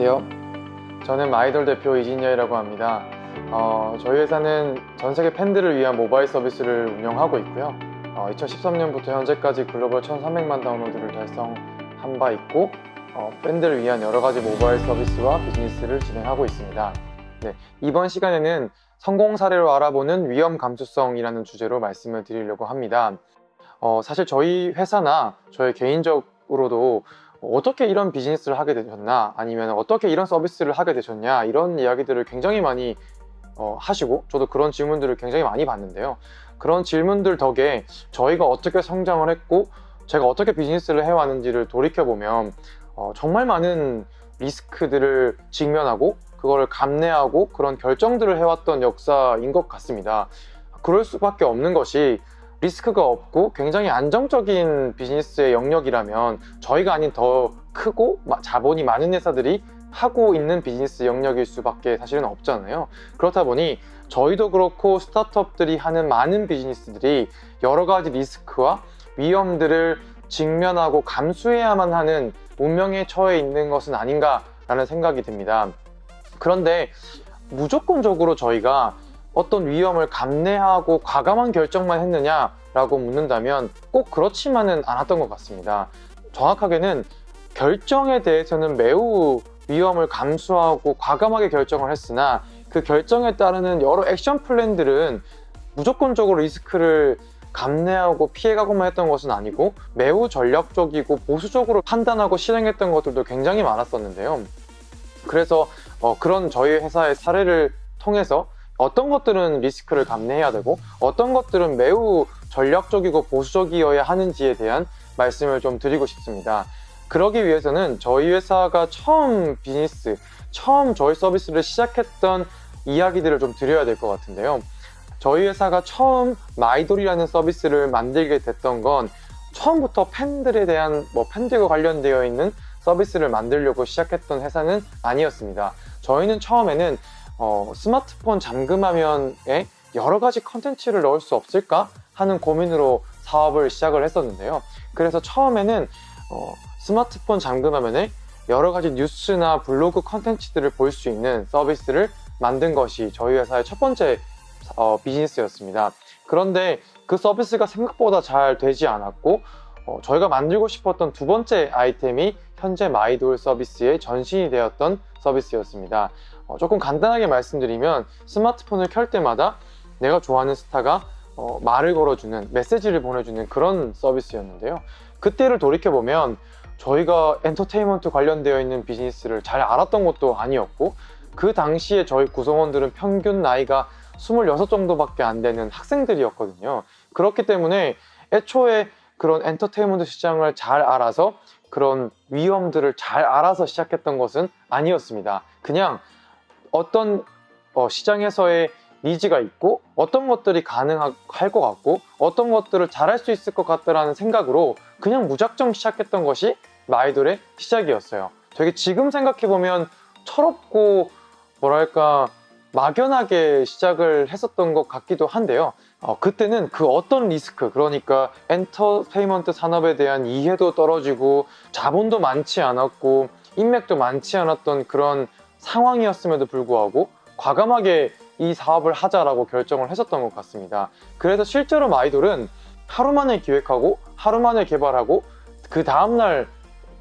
안녕하세요. 저는 마이돌 대표 이진여이라고 합니다. 어, 저희 회사는 전 세계 팬들을 위한 모바일 서비스를 운영하고 있고요. 어, 2013년부터 현재까지 글로벌 1,300만 다운로드를 달성한 바 있고 어, 팬들을 위한 여러 가지 모바일 서비스와 비즈니스를 진행하고 있습니다. 네, 이번 시간에는 성공 사례로 알아보는 위험 감수성이라는 주제로 말씀을 드리려고 합니다. 어, 사실 저희 회사나 저희 개인적으로도 어떻게 이런 비즈니스를 하게 되셨나? 아니면 어떻게 이런 서비스를 하게 되셨냐? 이런 이야기들을 굉장히 많이 어, 하시고 저도 그런 질문들을 굉장히 많이 받는데요. 그런 질문들 덕에 저희가 어떻게 성장을 했고 제가 어떻게 비즈니스를 해왔는지를 돌이켜보면 어, 정말 많은 리스크들을 직면하고 그거를 감내하고 그런 결정들을 해왔던 역사인 것 같습니다. 그럴 수밖에 없는 것이 리스크가 없고 굉장히 안정적인 비즈니스의 영역이라면 저희가 아닌 더 크고 자본이 많은 회사들이 하고 있는 비즈니스 영역일 수밖에 사실은 없잖아요. 그렇다 보니 저희도 그렇고 스타트업들이 하는 많은 비즈니스들이 여러 가지 리스크와 위험들을 직면하고 감수해야만 하는 운명에 처해 있는 것은 아닌가 라는 생각이 듭니다. 그런데 무조건적으로 저희가 어떤 위험을 감내하고 과감한 결정만 했느냐라고 묻는다면 꼭 그렇지만은 않았던 것 같습니다. 정확하게는 결정에 대해서는 매우 위험을 감수하고 과감하게 결정을 했으나 그 결정에 따르는 여러 액션 플랜들은 무조건적으로 리스크를 감내하고 피해가고만 했던 것은 아니고 매우 전략적이고 보수적으로 판단하고 실행했던 것들도 굉장히 많았었는데요. 그래서 어, 그런 저희 회사의 사례를 통해서 어떤 것들은 리스크를 감내해야 되고 어떤 것들은 매우 전략적이고 보수적이어야 하는지에 대한 말씀을 좀 드리고 싶습니다. 그러기 위해서는 저희 회사가 처음 비즈니스, 처음 저희 서비스를 시작했던 이야기들을 좀 드려야 될 것 같은데요. 저희 회사가 처음 마이돌이라는 서비스를 만들게 됐던 건 처음부터 팬들에 대한 뭐 팬들과 관련되어 있는 서비스를 만들려고 시작했던 회사는 아니었습니다. 저희는 처음에는 어, 스마트폰 잠금 화면에 여러 가지 컨텐츠를 넣을 수 없을까 하는 고민으로 사업을 시작을 했었는데요. 그래서 처음에는 어, 스마트폰 잠금 화면에 여러 가지 뉴스나 블로그 컨텐츠들을 볼 수 있는 서비스를 만든 것이 저희 회사의 첫 번째 어, 비즈니스였습니다. 그런데 그 서비스가 생각보다 잘 되지 않았고 어, 저희가 만들고 싶었던 두 번째 아이템이 현재 마이돌 서비스의 전신이 되었던 서비스였습니다. 어, 조금 간단하게 말씀드리면 스마트폰을 켤 때마다 내가 좋아하는 스타가 어, 말을 걸어주는 메시지를 보내주는 그런 서비스였는데요. 그때를 돌이켜보면 저희가 엔터테인먼트 관련되어 있는 비즈니스를 잘 알았던 것도 아니었고 그 당시에 저희 구성원들은 평균 나이가 26 정도밖에 안 되는 학생들이었거든요. 그렇기 때문에 애초에 그런 엔터테인먼트 시장을 잘 알아서 그런 위험들을 잘 알아서 시작했던 것은 아니었습니다. 그냥 어떤 어, 시장에서의 니즈가 있고 어떤 것들이 가능할 것 같고 어떤 것들을 잘할 수 있을 것 같다라는 생각으로 그냥 무작정 시작했던 것이 마이돌의 시작이었어요. 되게 지금 생각해보면 철없고 뭐랄까 막연하게 시작을 했었던 것 같기도 한데요 어, 그때는 그 어떤 리스크? 그러니까 엔터테인먼트 산업에 대한 이해도 떨어지고 자본도 많지 않았고 인맥도 많지 않았던 그런 상황이었음에도 불구하고 과감하게 이 사업을 하자라고 결정을 했었던 것 같습니다. 그래서 실제로 마이돌은 하루 만에 기획하고 하루 만에 개발하고 그 다음날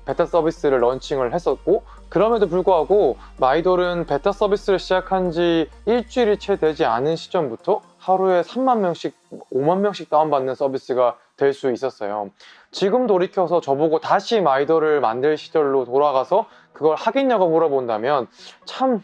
베타 서비스를 런칭을 했었고 그럼에도 불구하고 마이돌은 베타 서비스를 시작한 지 일주일이 채 되지 않은 시점부터 하루에 3만 명씩 5만 명씩 다운받는 서비스가 될 수 있었어요. 지금 돌이켜서 저보고 다시 마이돌을 만들 시절로 돌아가서 그걸 하겠냐고 물어본다면 참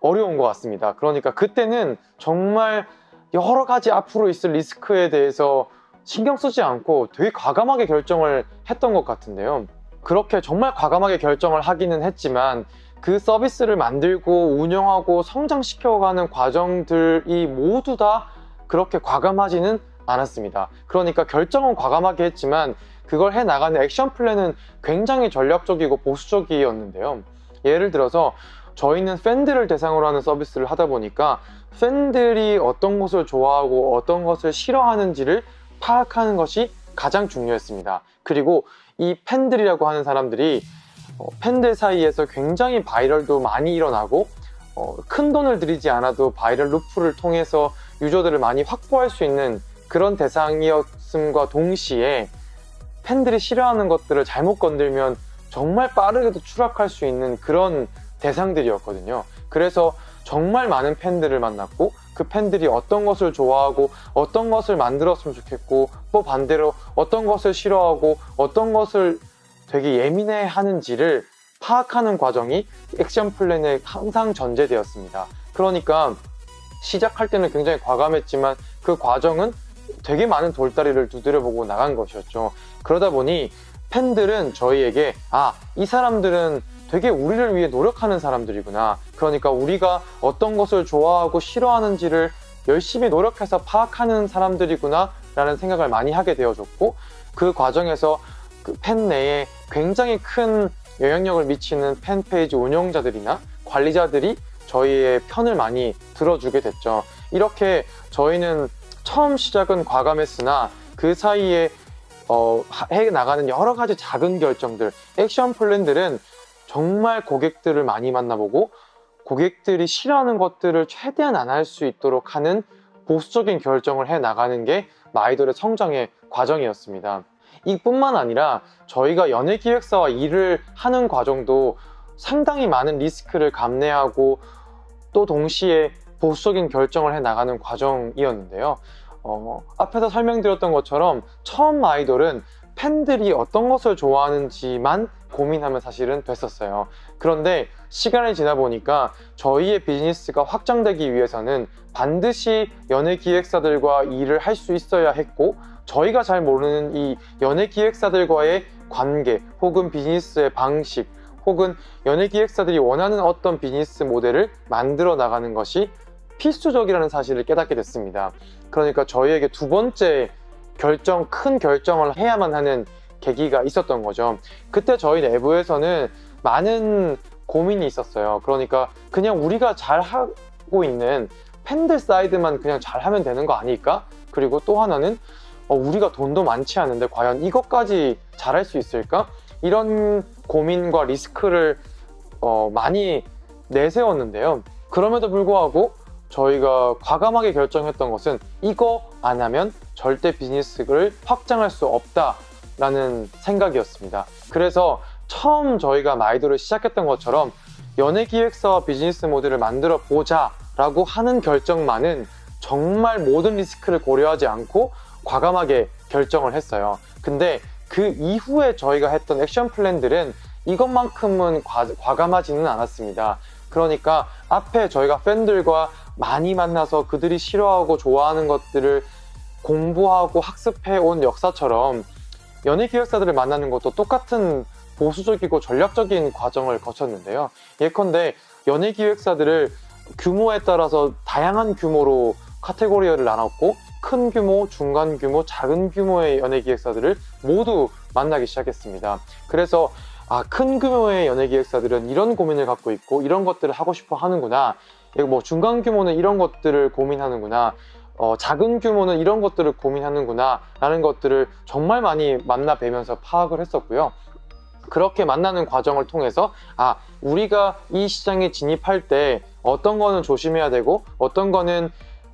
어려운 것 같습니다. 그러니까 그때는 정말 여러 가지 앞으로 있을 리스크에 대해서 신경 쓰지 않고 되게 과감하게 결정을 했던 것 같은데요. 그렇게 정말 과감하게 결정을 하기는 했지만 그 서비스를 만들고 운영하고 성장시켜가는 과정들이 모두 다 그렇게 과감하지는 않았습니다. 그러니까 결정은 과감하게 했지만 그걸 해나가는 액션 플랜은 굉장히 전략적이고 보수적이었는데요. 예를 들어서 저희는 팬들을 대상으로 하는 서비스를 하다 보니까 팬들이 어떤 것을 좋아하고 어떤 것을 싫어하는지를 파악하는 것이 가장 중요했습니다. 그리고 이 팬들이라고 하는 사람들이 어, 팬들 사이에서 굉장히 viral도 많이 일어나고 어, 큰 돈을 들이지 않아도 viral loop를 통해서 유저들을 많이 확보할 수 있는 그런 대상이었음과 동시에 팬들이 싫어하는 것들을 잘못 건들면 정말 빠르게도 추락할 수 있는 그런 대상들이었거든요. 그래서 정말 많은 팬들을 만났고 그 팬들이 어떤 것을 좋아하고 어떤 것을 만들었으면 좋겠고 또 반대로 어떤 것을 싫어하고 어떤 것을 되게 예민해 하는지를 파악하는 과정이 액션 플랜에 항상 전제되었습니다. 그러니까 시작할 때는 굉장히 과감했지만 그 과정은 되게 많은 돌다리를 두드려보고 나간 것이었죠. 그러다 보니 팬들은 저희에게 아, 이 사람들은 되게 우리를 위해 노력하는 사람들이구나. 그러니까 우리가 어떤 것을 좋아하고 싫어하는지를 열심히 노력해서 파악하는 사람들이구나 라는 생각을 많이 하게 되어졌고 그 과정에서 그 팬 내에 굉장히 큰 영향력을 미치는 팬페이지 운영자들이나 관리자들이 저희의 편을 많이 들어주게 됐죠. 이렇게 저희는 처음 시작은 과감했으나 그 사이에 어, 해 나가는 여러 가지 작은 결정들, 액션 플랜들은 정말 고객들을 많이 만나보고 고객들이 싫어하는 것들을 최대한 안 할 수 있도록 하는 보수적인 결정을 해 나가는 게 마이돌의 성장의 과정이었습니다. 이뿐만 아니라 저희가 연예기획사와 일을 하는 과정도 상당히 많은 리스크를 감내하고 또 동시에 보수적인 결정을 해 나가는 과정이었는데요. 어, 앞에서 설명드렸던 것처럼 처음 아이돌은 팬들이 어떤 것을 좋아하는지만 고민하면 사실은 됐었어요. 그런데 시간이 지나 보니까 저희의 비즈니스가 확장되기 위해서는 반드시 연예 기획사들과 일을 할 수 있어야 했고 저희가 잘 모르는 이 연예 기획사들과의 관계 혹은 비즈니스의 방식 혹은 연예 기획사들이 원하는 어떤 비즈니스 모델을 만들어 나가는 것이 필수적이라는 사실을 깨닫게 됐습니다. 그러니까 저희에게 두 번째 결정, 큰 결정을 해야만 하는 계기가 있었던 거죠. 그때 저희 내부에서는 많은 고민이 있었어요. 그러니까 그냥 우리가 잘 하고 있는 팬들 사이드만 그냥 잘 하면 되는 거 아닐까? 그리고 또 하나는 어, 우리가 돈도 많지 않은데 과연 이것까지 잘할 수 있을까? 이런 고민과 리스크를 어, 많이 내세웠는데요. 그럼에도 불구하고 저희가 과감하게 결정했던 것은 이거 안 하면 절대 비즈니스를 확장할 수 없다라는 생각이었습니다. 그래서 처음 저희가 마이도를 시작했던 것처럼 연예기획사와 비즈니스 모델을 만들어 보자 라고 하는 결정만은 정말 모든 리스크를 고려하지 않고 과감하게 결정을 했어요. 근데 그 이후에 저희가 했던 액션 플랜들은 이것만큼은 과, 과감하지는 않았습니다. 그러니까 앞에 저희가 팬들과 많이 만나서 그들이 싫어하고 좋아하는 것들을 공부하고 학습해 온 역사처럼 연예 기획사들을 만나는 것도 똑같은 보수적이고 전략적인 과정을 거쳤는데요. 예컨대 연예 기획사들을 규모에 따라서 다양한 규모로 카테고리를 나눴고 큰 규모, 중간 규모, 작은 규모의 연예 기획사들을 모두 만나기 시작했습니다. 그래서 아, 큰 규모의 연예 기획사들은 이런 고민을 갖고 있고 이런 것들을 하고 싶어 하는구나. 뭐 중간 규모는 이런 것들을 고민하는구나. 어, 작은 규모는 이런 것들을 고민하는구나 라는 것들을 정말 많이 만나 뵈면서 파악을 했었고요. 그렇게 만나는 과정을 통해서 아 우리가 이 시장에 진입할 때 어떤 거는 조심해야 되고 어떤 거는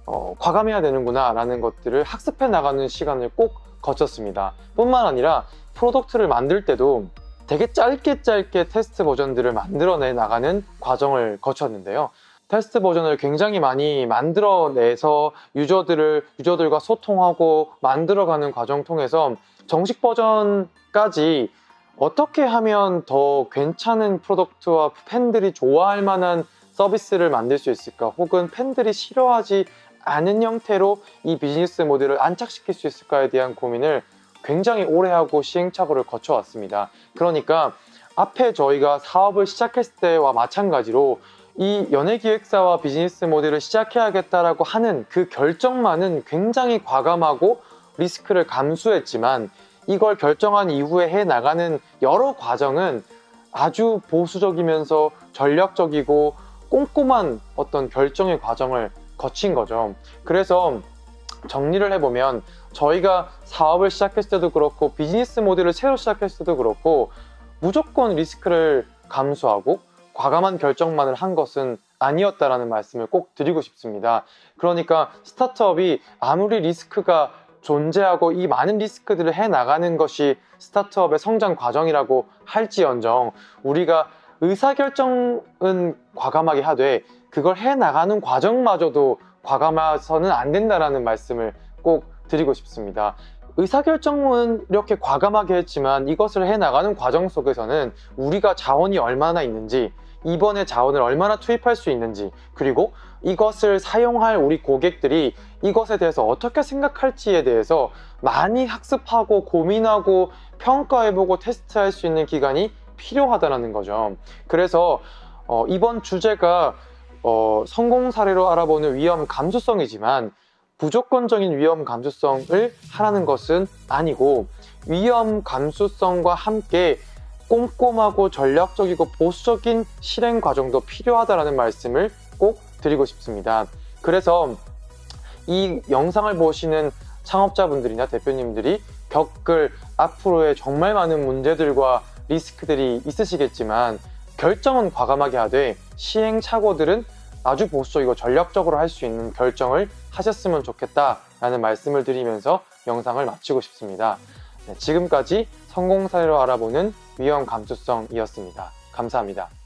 어, 과감해야 되는구나 라는 것들을 학습해 나가는 시간을 꼭 거쳤습니다 뿐만 아니라 product를 만들 때도 되게 짧게 짧게 테스트 버전들을 만들어내 나가는 과정을 거쳤는데요 테스트 버전을 굉장히 많이 만들어내서 유저들을 유저들과 소통하고 만들어가는 과정 통해서 정식 버전까지 어떻게 하면 더 괜찮은 product와 팬들이 좋아할 만한 서비스를 만들 수 있을까? 혹은 팬들이 싫어하지 않은 형태로 이 비즈니스 모델을 안착시킬 수 있을까에 대한 고민을 굉장히 오래 하고 시행착오를 거쳐왔습니다. 그러니까 앞에 저희가 사업을 시작했을 때와 마찬가지로 이 연예기획사와 비즈니스 모델을 시작해야겠다라고 하는 그 결정만은 굉장히 과감하고 리스크를 감수했지만 이걸 결정한 이후에 해 나가는 여러 과정은 아주 보수적이면서 전략적이고 꼼꼼한 어떤 결정의 과정을 거친 거죠. 그래서 정리를 해보면 저희가 사업을 시작했을 때도 그렇고 비즈니스 모델을 새로 시작했을 때도 그렇고 무조건 리스크를 감수하고 과감한 결정만을 한 것은 아니었다라는 말씀을 꼭 드리고 싶습니다. 그러니까 스타트업이 아무리 리스크가 존재하고 이 많은 리스크들을 해 나가는 것이 스타트업의 성장 과정이라고 할지언정 우리가 의사결정은 과감하게 하되 그걸 해 나가는 과정마저도 과감해서는 안 된다라는 말씀을 꼭 드리고 싶습니다. 의사결정은 이렇게 과감하게 했지만 이것을 해 나가는 과정 속에서는 우리가 자원이 얼마나 있는지 이번에 자원을 얼마나 투입할 수 있는지 그리고 이것을 사용할 우리 고객들이 이것에 대해서 어떻게 생각할지에 대해서 많이 학습하고 고민하고 평가해보고 테스트할 수 있는 기간이 필요하다는 거죠. 그래서 어, 이번 주제가 어, 성공 사례로 알아보는 위험 감수성이지만 무조건적인 위험 감수성을 하라는 것은 아니고 위험 감수성과 함께 꼼꼼하고 전략적이고 보수적인 실행 과정도 필요하다는 말씀을 꼭 드리고 싶습니다. 그래서 이 영상을 보시는 창업자분들이나 대표님들이 겪을 앞으로의 정말 많은 문제들과 리스크들이 있으시겠지만 결정은 과감하게 하되 시행착오들은 아주 보수적이고 전략적으로 할 수 있는 결정을 하셨으면 좋겠다라는 말씀을 드리면서 영상을 마치고 싶습니다. 네, 지금까지 성공 사례로 알아보는 위험 감수성이었습니다. 감사합니다.